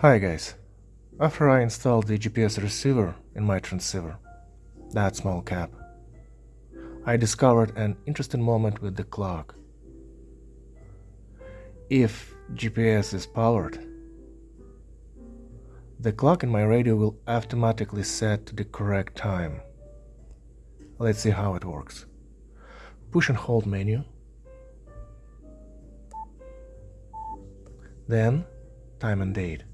Hi guys. After I installed the GPS receiver in my transceiver, that small cap, I discovered an interesting moment with the clock. If GPS is powered, the clock in my radio will automatically set to the correct time. Let's see how it works. Push and hold menu. Then time and date.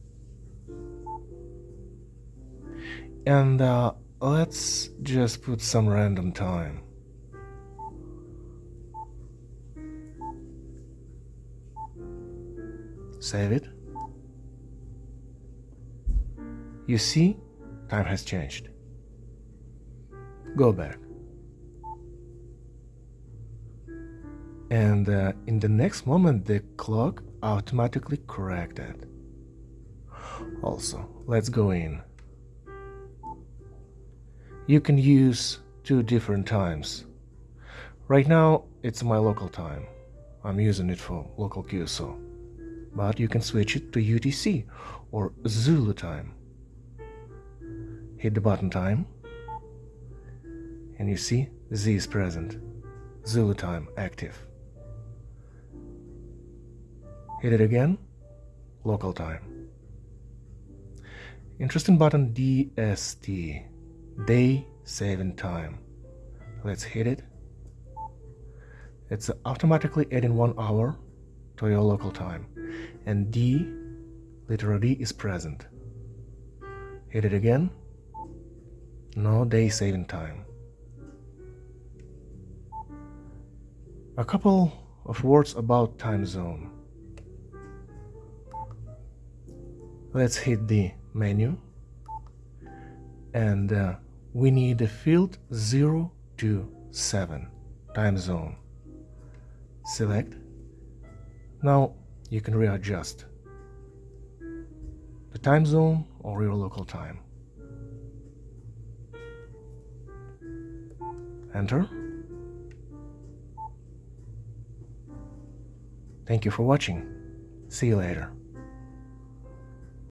And uh, let's just put some random time. Save it. You see, time has changed. Go back. And uh, in the next moment, the clock automatically corrected. Also, let's go in. You can use two different times. Right now, it's my local time. I'm using it for local QSO. But you can switch it to UTC or Zulu time. Hit the button time and you see Z is present. Zulu time active. Hit it again, local time. Interesting button DST, day saving time. Let's hit it. It's automatically adding one hour to your local time. And D, letter D is present. Hit it again. No day saving time. A couple of words about time zone. Let's hit the menu and uh, we need the field 0 to 7 time zone. Select. Now you can readjust the time zone or your local time. Enter. Thank you for watching. See you later.